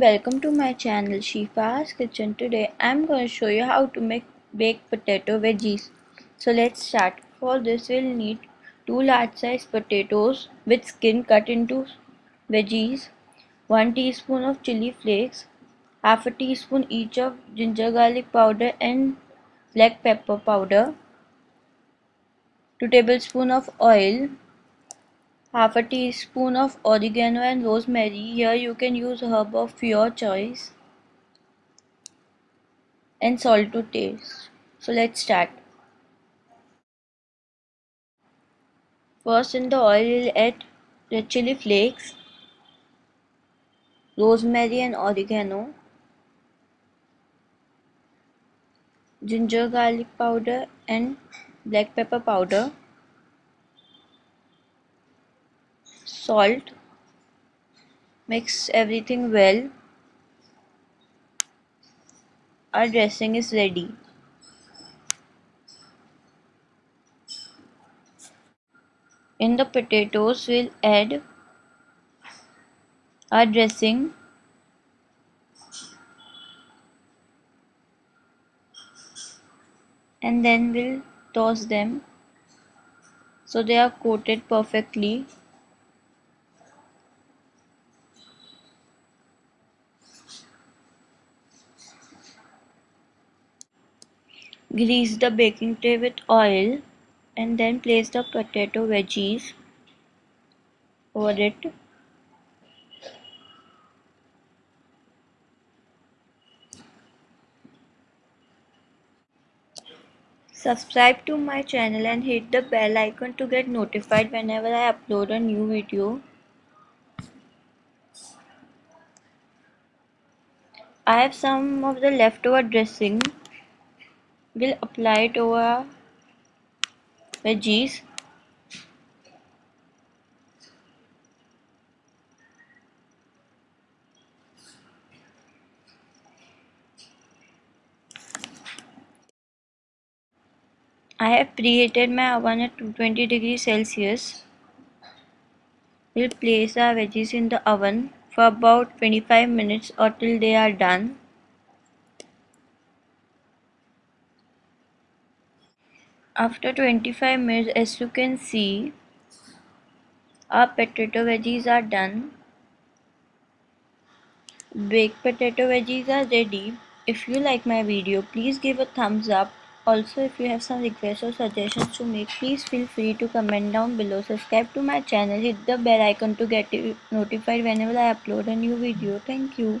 welcome to my channel Shifa's Kitchen. Today I'm going to show you how to make baked potato veggies. So let's start. For this we'll need 2 large size potatoes with skin cut into veggies, 1 teaspoon of chili flakes, half a teaspoon each of ginger garlic powder and black pepper powder, 2 tablespoons of oil, half a teaspoon of oregano and rosemary. Here you can use herb of your choice and salt to taste. So let's start. First in the oil we'll add red chili flakes rosemary and oregano ginger garlic powder and black pepper powder salt. Mix everything well. Our dressing is ready. In the potatoes we'll add our dressing. And then we'll toss them so they are coated perfectly Grease the baking tray with oil and then place the potato veggies over it. Subscribe to my channel and hit the bell icon to get notified whenever I upload a new video. I have some of the leftover dressing will apply it over veggies I have preheated my oven at 220 degrees Celsius. We'll place our veggies in the oven for about 25 minutes or till they are done. After 25 minutes as you can see our potato veggies are done. Baked potato veggies are ready. If you like my video please give a thumbs up. Also if you have some requests or suggestions to make please feel free to comment down below. Subscribe to my channel. Hit the bell icon to get notified whenever I upload a new video. Thank you.